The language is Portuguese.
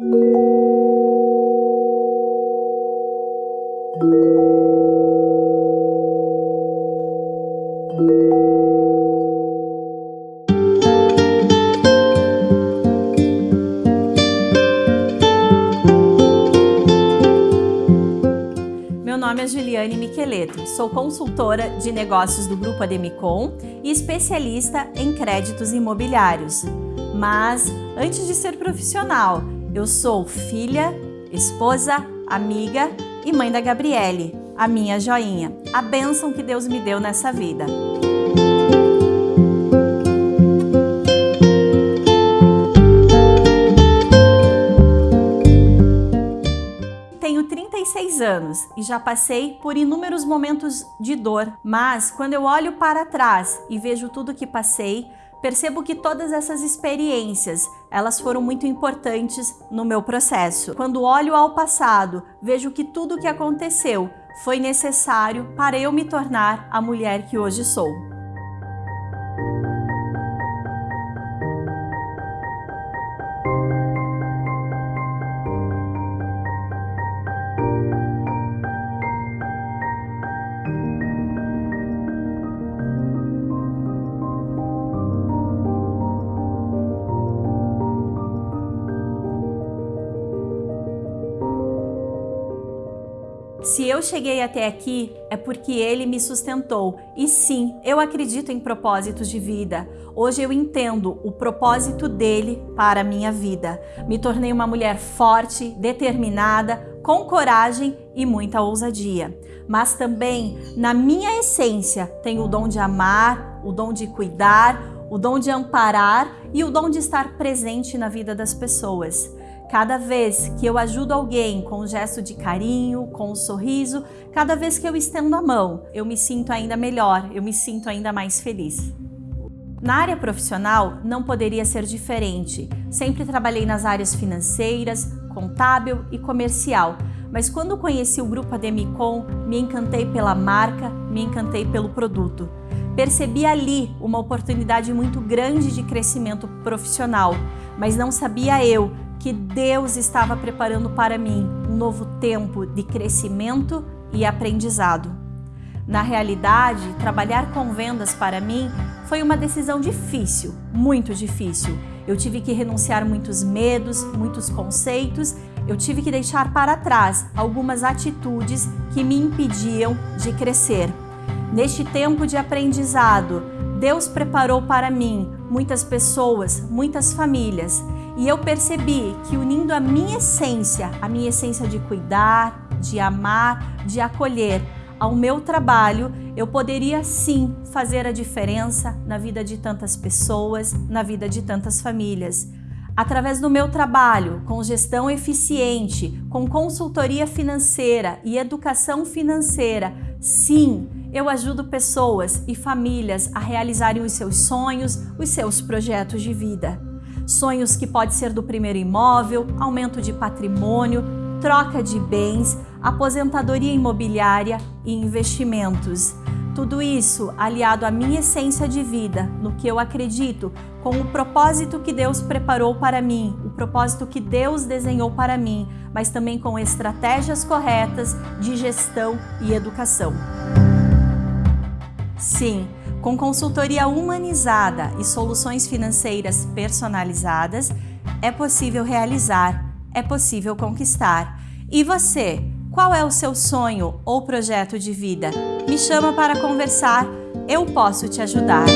Meu nome é Juliane Micheleto, sou consultora de negócios do Grupo Ademicon e especialista em créditos imobiliários. Mas, antes de ser profissional, eu sou filha, esposa, amiga e mãe da Gabriele, a minha joinha, a bênção que Deus me deu nessa vida. Tenho 36 anos e já passei por inúmeros momentos de dor, mas quando eu olho para trás e vejo tudo que passei, percebo que todas essas experiências, elas foram muito importantes no meu processo. Quando olho ao passado, vejo que tudo o que aconteceu foi necessário para eu me tornar a mulher que hoje sou. Se eu cheguei até aqui, é porque Ele me sustentou. E sim, eu acredito em propósitos de vida. Hoje eu entendo o propósito dele para a minha vida. Me tornei uma mulher forte, determinada, com coragem e muita ousadia. Mas também, na minha essência, tenho o dom de amar, o dom de cuidar, o dom de amparar e o dom de estar presente na vida das pessoas. Cada vez que eu ajudo alguém com um gesto de carinho, com um sorriso, cada vez que eu estendo a mão, eu me sinto ainda melhor, eu me sinto ainda mais feliz. Na área profissional, não poderia ser diferente. Sempre trabalhei nas áreas financeiras, contábil e comercial, mas quando conheci o grupo Ademicon, me encantei pela marca, me encantei pelo produto. Percebi ali uma oportunidade muito grande de crescimento profissional, mas não sabia eu que Deus estava preparando para mim um novo tempo de crescimento e aprendizado. Na realidade, trabalhar com vendas para mim foi uma decisão difícil, muito difícil. Eu tive que renunciar muitos medos, muitos conceitos, eu tive que deixar para trás algumas atitudes que me impediam de crescer. Neste tempo de aprendizado, Deus preparou para mim muitas pessoas, muitas famílias e eu percebi que unindo a minha essência, a minha essência de cuidar, de amar, de acolher, ao meu trabalho, eu poderia sim fazer a diferença na vida de tantas pessoas, na vida de tantas famílias. Através do meu trabalho, com gestão eficiente, com consultoria financeira e educação financeira, sim, eu ajudo pessoas e famílias a realizarem os seus sonhos, os seus projetos de vida. Sonhos que pode ser do primeiro imóvel, aumento de patrimônio, troca de bens, aposentadoria imobiliária e investimentos. Tudo isso aliado à minha essência de vida, no que eu acredito, com o propósito que Deus preparou para mim, o propósito que Deus desenhou para mim, mas também com estratégias corretas de gestão e educação. Sim, com consultoria humanizada e soluções financeiras personalizadas, é possível realizar, é possível conquistar. E você, qual é o seu sonho ou projeto de vida? Me chama para conversar, eu posso te ajudar.